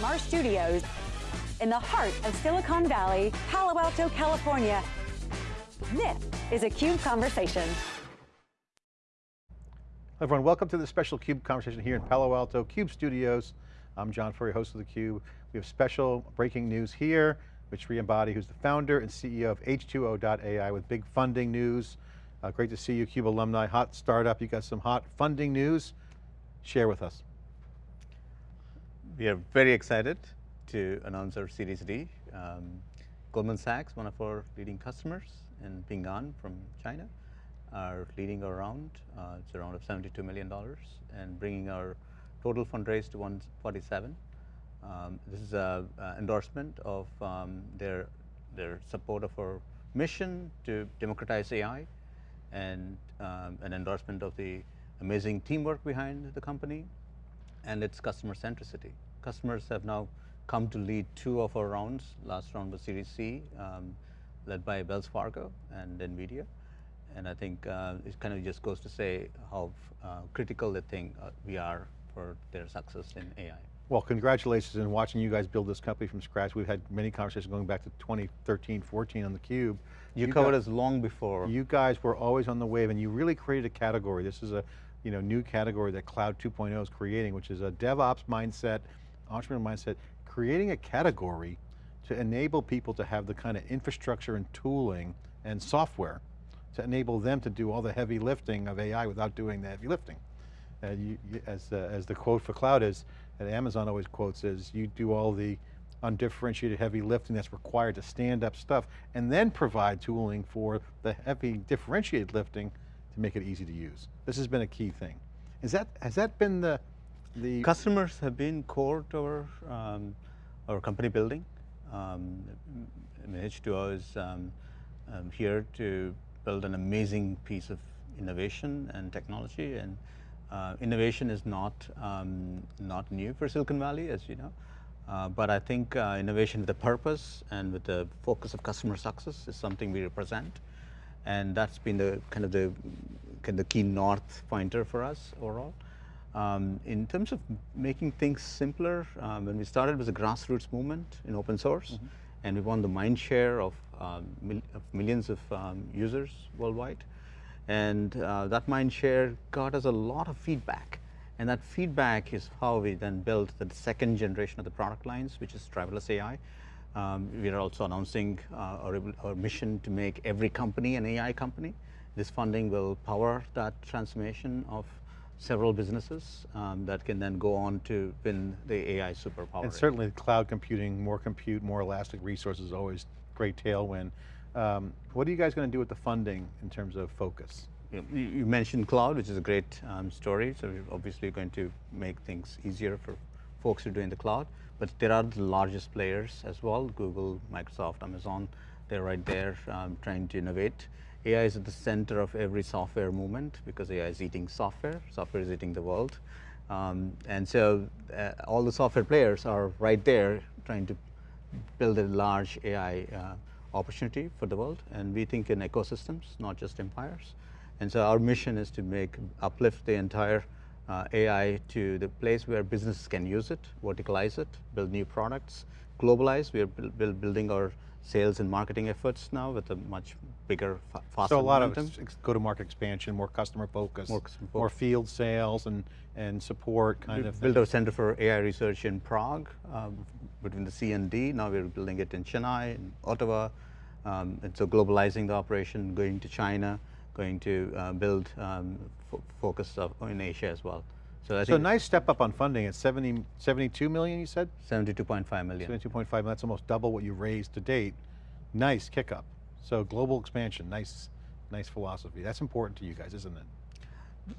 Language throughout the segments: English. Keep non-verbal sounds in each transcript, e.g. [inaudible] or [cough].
from our studios in the heart of Silicon Valley, Palo Alto, California. This is a CUBE Conversation. Everyone, welcome to the special CUBE conversation here in Palo Alto CUBE Studios. I'm John Furrier, host of theCUBE. We have special breaking news here with Sri Ambati, who's the founder and CEO of H2O.ai with big funding news. Uh, great to see you, CUBE alumni, hot startup. You got some hot funding news. Share with us. We are very excited to announce our Series D. Um, Goldman Sachs, one of our leading customers, and Ping An from China, are leading our round. Uh, it's a round of $72 million and bringing our total fundraise to 147. Um, this is an endorsement of um, their, their support of our mission to democratize AI and um, an endorsement of the amazing teamwork behind the company and its customer centricity. Customers have now come to lead two of our rounds. Last round was Series C, um, led by Wells Fargo and NVIDIA. And I think uh, it kind of just goes to say how uh, critical they think uh, we are for their success in AI. Well, congratulations in watching you guys build this company from scratch. We've had many conversations going back to 2013, 14 on theCUBE. You, you covered us long before. You guys were always on the wave and you really created a category. This is a you know, new category that Cloud 2.0 is creating, which is a DevOps mindset, entrepreneurial mindset, creating a category to enable people to have the kind of infrastructure and tooling and software to enable them to do all the heavy lifting of AI without doing the heavy lifting. You, as, the, as the quote for cloud is, that Amazon always quotes is, you do all the undifferentiated heavy lifting that's required to stand up stuff and then provide tooling for the heavy differentiated lifting to make it easy to use. This has been a key thing. Is that, has that been the, the Customers have been core to our, um, our company building. Um, H2O is um, um, here to build an amazing piece of innovation and technology and uh, innovation is not, um, not new for Silicon Valley, as you know. Uh, but I think uh, innovation with a purpose and with the focus of customer success is something we represent. And that's been the kind of the, kind of the key north pointer for us overall. Um, in terms of making things simpler, um, when we started, it was a grassroots movement in open source, mm -hmm. and we won the mind share of, um, mil of millions of um, users worldwide. And uh, that mind share got us a lot of feedback. And that feedback is how we then built the second generation of the product lines, which is driverless AI. Um, we are also announcing uh, our, our, mission to make every company an AI company. This funding will power that transformation of several businesses um, that can then go on to win the AI superpower. And certainly cloud computing, more compute, more elastic resources always great tailwind. Um, what are you guys going to do with the funding in terms of focus? You mentioned cloud, which is a great um, story. So we're obviously going to make things easier for folks who are doing the cloud. But there are the largest players as well, Google, Microsoft, Amazon. They're right there um, trying to innovate. AI is at the center of every software movement because AI is eating software. Software is eating the world. Um, and so uh, all the software players are right there trying to build a large AI uh, opportunity for the world, and we think in ecosystems, not just empires. And so our mission is to make, uplift the entire uh, AI to the place where businesses can use it, verticalize it, build new products, globalize. We are build, building our sales and marketing efforts now with a much bigger, faster So a lot momentum. of go-to-market expansion, more customer focus, more, more, field sales and, and support kind we of built our Center for AI Research in Prague, um, between the C and D. Now we're building it in Chennai, in Ottawa. Um, and so globalizing the operation, going to China, going to uh, build um, focus in Asia as well. So, I so nice step up on funding at 70, 72 million you said? 72.5 million. 72.5 million, that's almost double what you raised to date. Nice kick up. So global expansion, nice, nice philosophy. That's important to you guys, isn't it?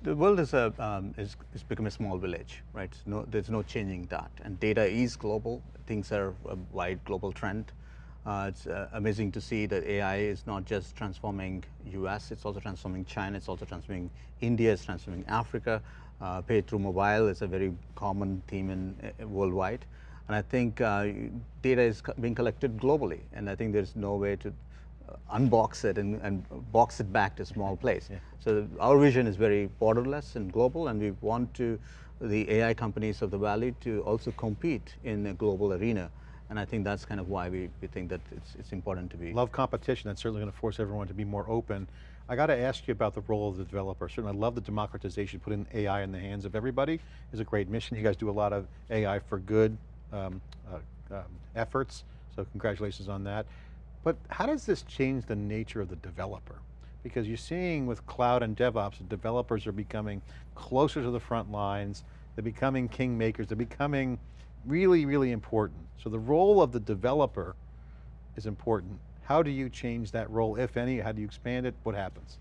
The world is, a, um, is, is become a small village, right? No, there's no changing that. And data is global. Things are a wide global trend. Uh, it's uh, amazing to see that AI is not just transforming US, it's also transforming China, it's also transforming India, it's transforming Africa. Uh, pay through mobile is a very common theme in uh, worldwide. And I think uh, data is being collected globally, and I think there's no way to unbox it and, and, box it back to a small place. Yeah. So our vision is very borderless and global, and we want to the AI companies of the Valley to also compete in a global arena. And I think that's kind of why we, we think that it's, it's important to be. Love competition, that's certainly going to force everyone to be more open. I got to ask you about the role of the developer. Certainly I love the democratization, putting AI in the hands of everybody is a great mission. You guys do a lot of AI for good um, uh, um, efforts, so congratulations on that. But how does this change the nature of the developer? Because you're seeing with cloud and DevOps, developers are becoming closer to the front lines, they're becoming kingmakers, they're becoming really, really important. So the role of the developer is important. How do you change that role, if any? How do you expand it? What happens?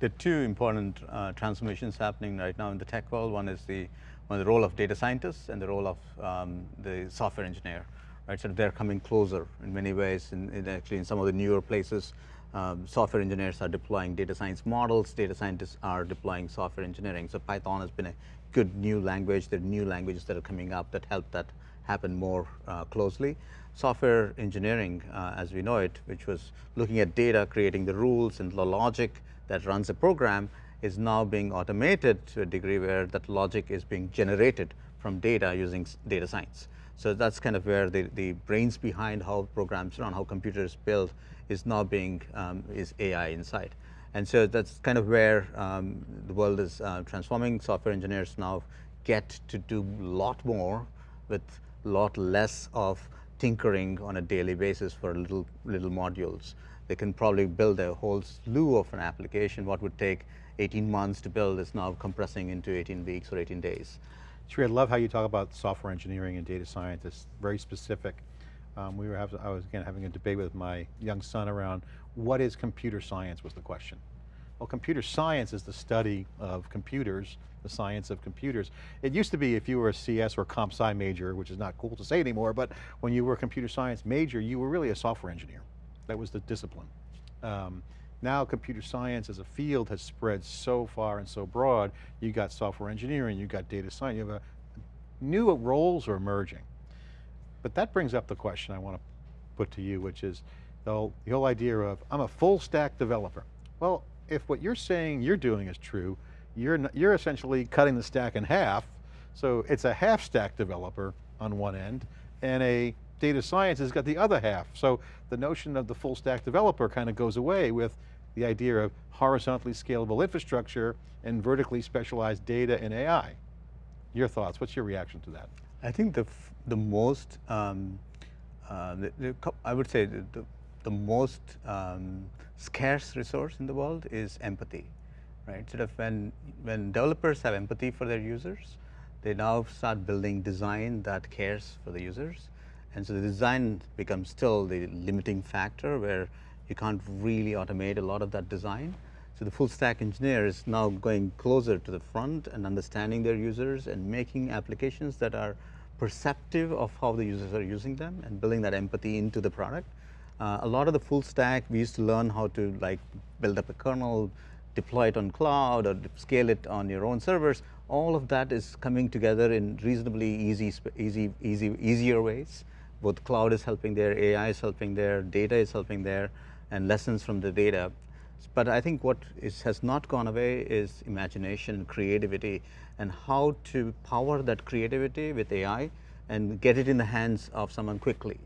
There are two important uh, transformations happening right now in the tech world. One is the, one the role of data scientists and the role of um, the software engineer. Right, so they're coming closer in many ways. In, in actually, in some of the newer places, um, software engineers are deploying data science models. Data scientists are deploying software engineering. So Python has been a good new language. There are new languages that are coming up that help that happen more uh, closely. Software engineering, uh, as we know it, which was looking at data, creating the rules and the logic that runs a program, is now being automated to a degree where that logic is being generated from data using data science. So that's kind of where the, the brains behind how programs run, how computers build, is now being, um, is AI inside. And so that's kind of where um, the world is uh, transforming. Software engineers now get to do a lot more with a lot less of tinkering on a daily basis for little, little modules. They can probably build a whole slew of an application. What would take 18 months to build is now compressing into 18 weeks or 18 days. Sri, I love how you talk about software engineering and data scientists, very specific. Um, we were having, I was again having a debate with my young son around what is computer science was the question. Well, computer science is the study of computers, the science of computers. It used to be if you were a CS or comp sci major, which is not cool to say anymore, but when you were a computer science major, you were really a software engineer. That was the discipline. Um, now computer science as a field has spread so far and so broad, you got software engineering, you got data science, you have a, new roles are emerging. But that brings up the question I want to put to you, which is the whole, the whole idea of, I'm a full stack developer. Well, if what you're saying you're doing is true, you're, you're essentially cutting the stack in half, so it's a half stack developer on one end, and a data science has got the other half. So the notion of the full stack developer kind of goes away with the idea of horizontally scalable infrastructure and vertically specialized data and AI. Your thoughts, what's your reaction to that? I think the, the most, um, uh, the, the, I would say the, the, the most um, scarce resource in the world is empathy, right? Sort of when, when developers have empathy for their users, they now start building design that cares for the users. And so the design becomes still the limiting factor where you can't really automate a lot of that design. So the full stack engineer is now going closer to the front and understanding their users and making applications that are perceptive of how the users are using them and building that empathy into the product. Uh, a lot of the full stack, we used to learn how to like build up a kernel, deploy it on cloud or scale it on your own servers. All of that is coming together in reasonably easy, easy, easy, easier ways. Both cloud is helping there, AI is helping there, data is helping there, and lessons from the data. But I think what is, has not gone away is imagination, creativity, and how to power that creativity with AI and get it in the hands of someone quickly.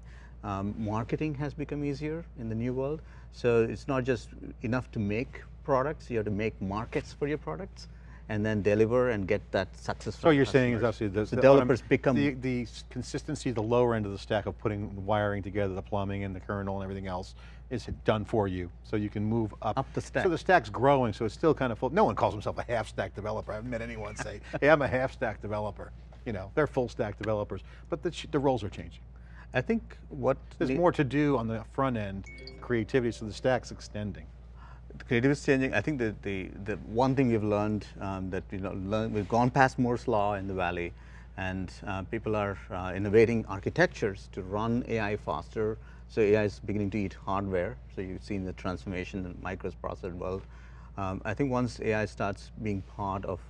Um, marketing has become easier in the new world. So it's not just enough to make products, you have to make markets for your products and then deliver and get that success. So you're saying is actually the, the developers become the, the consistency, the lower end of the stack of putting wiring together, the plumbing and the kernel and everything else is done for you. So you can move up. Up the stack. So the stack's growing, so it's still kind of full. No one calls himself a half stack developer. I haven't met anyone say, [laughs] hey, I'm a half stack developer. You know, they're full stack developers, but the, the roles are changing. I think what- There's more to do on the front end, creativity, so the stack's extending creative is changing. I think the, the, the one thing we've learned um, that you know, learn, we've gone past Moore's law in the Valley and uh, people are uh, innovating architectures to run AI faster. So AI is beginning to eat hardware. So you've seen the transformation in microprocessor world. Um, I think once AI starts being part of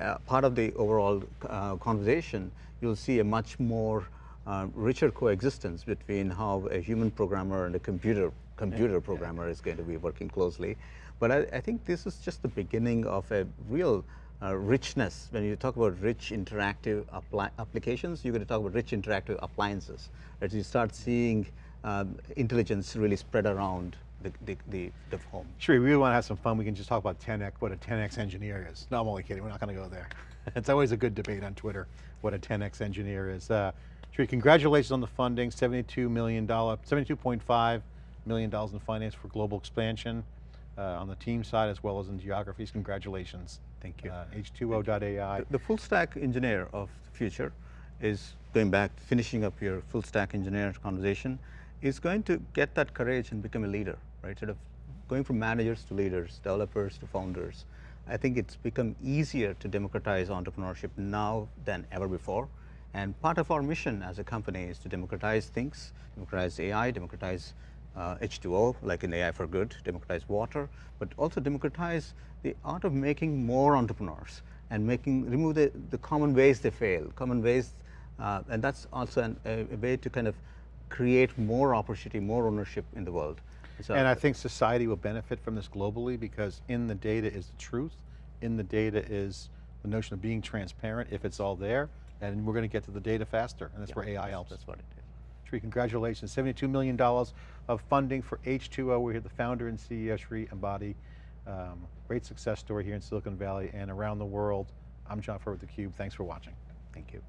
uh, part of the overall uh, conversation, you'll see a much more uh, richer coexistence between how a human programmer and a computer computer programmer is going to be working closely. But I, I, think this is just the beginning of a real uh, richness. When you talk about rich interactive applications, you're going to talk about rich interactive appliances. As you start seeing um, intelligence really spread around the, the, the, the home. Sure, we really want to have some fun. We can just talk about 10x, what a 10x engineer is. No, I'm only kidding. We're not going to go there. [laughs] it's always a good debate on Twitter, what a 10x engineer is. Uh, Sri, congratulations on the funding, $72 million, $72.5 million in finance for global expansion uh, on the team side as well as in geographies. Congratulations. Thank you. Uh, H2O.ai. The, the full stack engineer of the future is going back, finishing up your full stack engineer conversation, is going to get that courage and become a leader, right? Sort of going from managers to leaders, developers to founders. I think it's become easier to democratize entrepreneurship now than ever before. And part of our mission as a company is to democratize things, democratize AI, democratize uh, H2O, like in AI for Good, democratize water, but also democratize the art of making more entrepreneurs and making remove the, the common ways they fail, common ways, uh, and that's also an, a, a, way to kind of create more opportunity, more ownership in the world. So, and I think society will benefit from this globally because in the data is the truth, in the data is the notion of being transparent if it's all there, and we're going to get to the data faster, and that's yeah, where AI helps. That's what it is. Sri, congratulations. $72 million of funding for H2O. We're here, the founder and CEO, Sri Ambati. Um, great success story here in Silicon Valley and around the world. I'm John Furrier with theCUBE. Thanks for watching. Thank you.